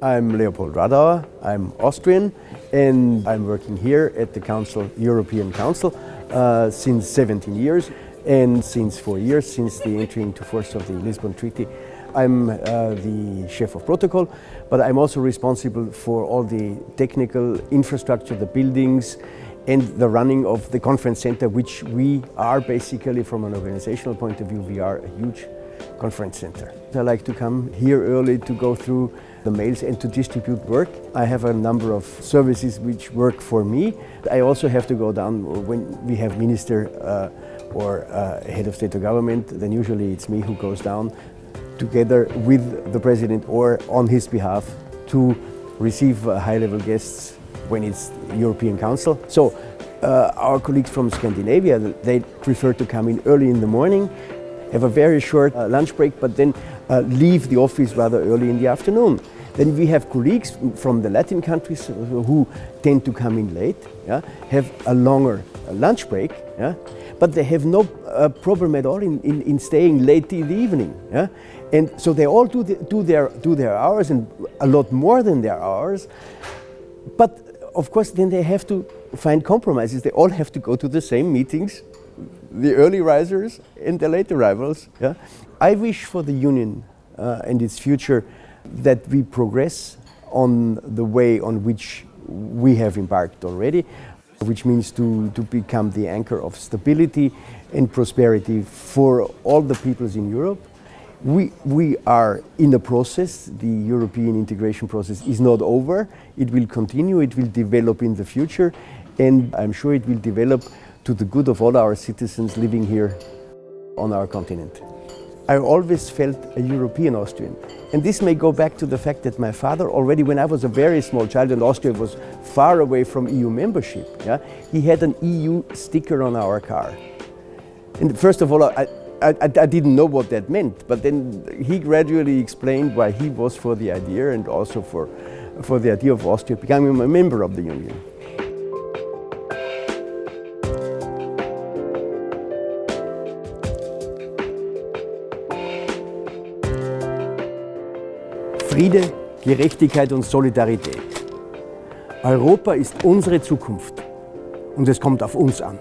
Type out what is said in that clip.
I'm Leopold Radauer, I'm Austrian and I'm working here at the Council, European Council uh, since 17 years and since four years, since the entry into force of the Lisbon Treaty. I'm uh, the chef of protocol, but I'm also responsible for all the technical infrastructure, the buildings, and the running of the conference center, which we are basically, from an organizational point of view, we are a huge conference center. I like to come here early to go through the mails and to distribute work. I have a number of services which work for me. I also have to go down when we have minister uh, or uh, head of state or government, then usually it's me who goes down together with the president or on his behalf to receive uh, high-level guests when it's European Council. So uh, our colleagues from Scandinavia, they prefer to come in early in the morning, have a very short uh, lunch break, but then uh, leave the office rather early in the afternoon. Then we have colleagues from the Latin countries who tend to come in late, yeah, have a longer uh, lunch break, yeah, but they have no uh, problem at all in, in, in, staying late in the evening. Yeah? And so they all do, the, do, their, do their hours and a lot more than their hours. But of course, then they have to find compromises. They all have to go to the same meetings, the early risers and the late arrivals. Yeah? I wish for the Union uh, and its future that we progress on the way on which we have embarked already, which means to, to become the anchor of stability and prosperity for all the peoples in Europe. We, we are in the process. The European integration process is not over. It will continue, it will develop in the future, and I'm sure it will develop to the good of all our citizens living here on our continent. I always felt a European Austrian. And this may go back to the fact that my father, already when I was a very small child and Austria was far away from EU membership, yeah, he had an EU sticker on our car. And first of all, I, I, I, didn't know what that meant, but then he gradually explained why he was for the idea and also for, for the idea of Austria becoming a member of the Union. Friede, Gerechtigkeit und Solidarität. Europa ist unsere Zukunft und es kommt auf uns an.